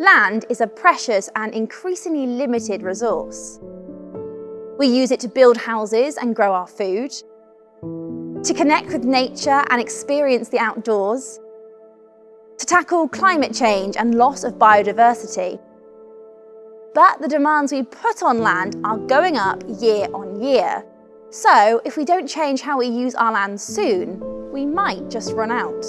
Land is a precious and increasingly limited resource. We use it to build houses and grow our food, to connect with nature and experience the outdoors, to tackle climate change and loss of biodiversity. But the demands we put on land are going up year on year. So if we don't change how we use our land soon, we might just run out.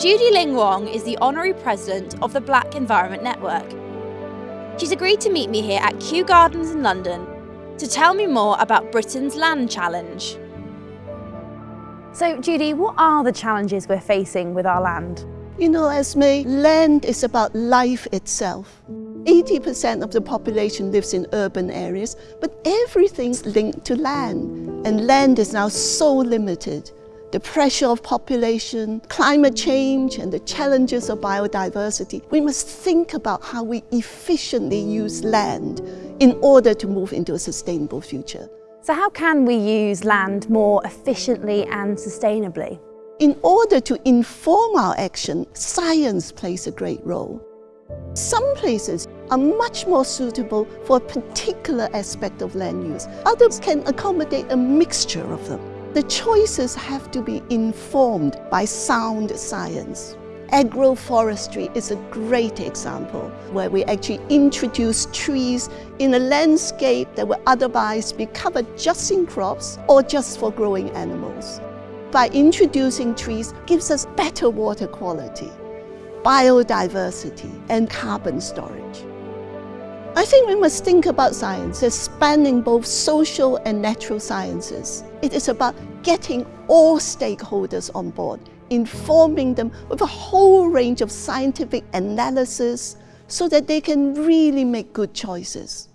Judy Ling Wong is the Honorary President of the Black Environment Network. She's agreed to meet me here at Kew Gardens in London to tell me more about Britain's Land Challenge. So Judy, what are the challenges we're facing with our land? You know, as Esme, land is about life itself. 80% of the population lives in urban areas, but everything's linked to land. And land is now so limited the pressure of population, climate change, and the challenges of biodiversity, we must think about how we efficiently use land in order to move into a sustainable future. So how can we use land more efficiently and sustainably? In order to inform our action, science plays a great role. Some places are much more suitable for a particular aspect of land use. Others can accommodate a mixture of them. The choices have to be informed by sound science. Agroforestry is a great example where we actually introduce trees in a landscape that would otherwise be covered just in crops or just for growing animals. By introducing trees gives us better water quality, biodiversity and carbon storage. I think we must think about science as spanning both social and natural sciences. It is about getting all stakeholders on board, informing them with a whole range of scientific analysis so that they can really make good choices.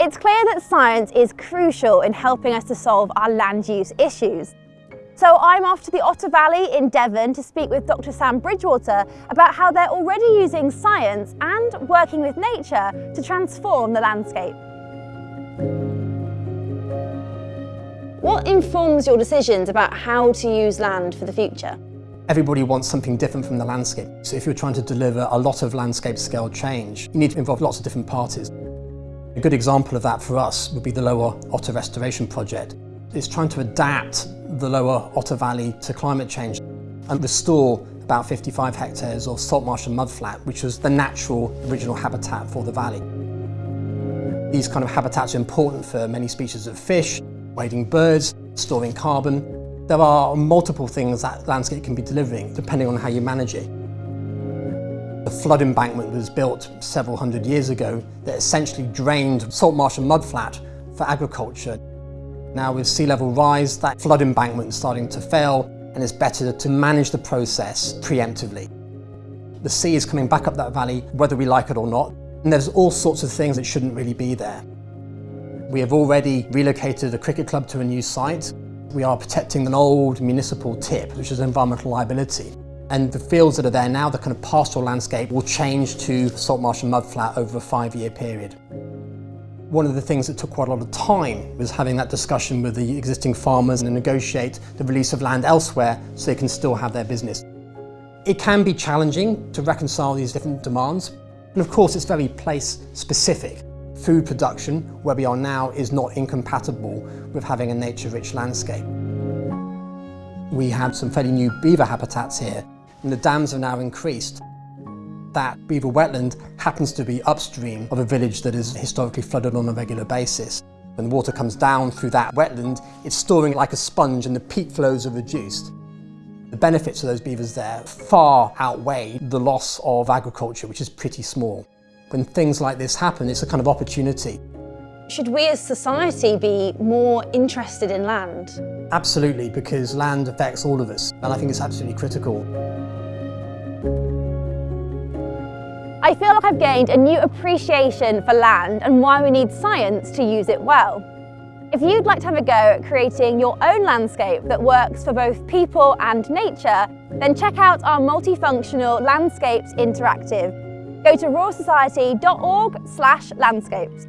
It's clear that science is crucial in helping us to solve our land use issues. So I'm off to the Otter Valley in Devon to speak with Dr Sam Bridgewater about how they're already using science and working with nature to transform the landscape. What informs your decisions about how to use land for the future? Everybody wants something different from the landscape. So if you're trying to deliver a lot of landscape scale change, you need to involve lots of different parties. A good example of that for us would be the Lower Otter Restoration Project. It's trying to adapt the lower Otter Valley to climate change and restore about 55 hectares of salt marsh and mudflat, which was the natural original habitat for the valley. These kind of habitats are important for many species of fish, wading birds, storing carbon. There are multiple things that landscape can be delivering, depending on how you manage it. The flood embankment was built several hundred years ago that essentially drained salt marsh and mudflat for agriculture. Now with sea level rise, that flood embankment is starting to fail and it's better to manage the process preemptively. The sea is coming back up that valley, whether we like it or not, and there's all sorts of things that shouldn't really be there. We have already relocated the cricket club to a new site. We are protecting an old municipal tip, which is environmental liability. And the fields that are there now, the kind of pastoral landscape, will change to salt marsh and mudflat over a five-year period. One of the things that took quite a lot of time was having that discussion with the existing farmers and negotiate the release of land elsewhere so they can still have their business. It can be challenging to reconcile these different demands, and of course it's very place specific. Food production, where we are now, is not incompatible with having a nature-rich landscape. We have some fairly new beaver habitats here, and the dams have now increased that beaver wetland happens to be upstream of a village that is historically flooded on a regular basis. When the water comes down through that wetland, it's storing like a sponge and the peak flows are reduced. The benefits of those beavers there far outweigh the loss of agriculture, which is pretty small. When things like this happen, it's a kind of opportunity. Should we as society be more interested in land? Absolutely, because land affects all of us, and I think it's absolutely critical. I feel like I've gained a new appreciation for land and why we need science to use it well. If you'd like to have a go at creating your own landscape that works for both people and nature, then check out our multifunctional Landscapes Interactive. Go to royalsociety.org slash landscapes.